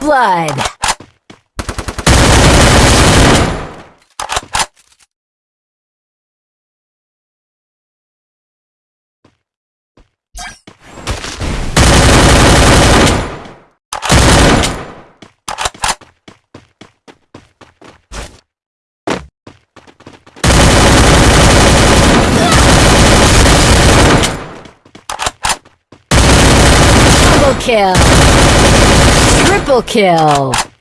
blood! Double kill! Triple kill!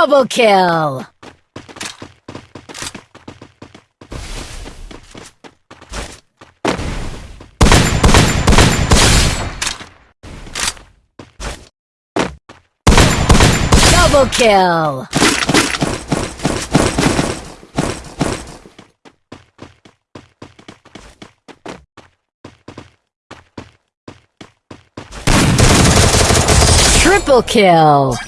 Double kill! Double kill! Triple kill!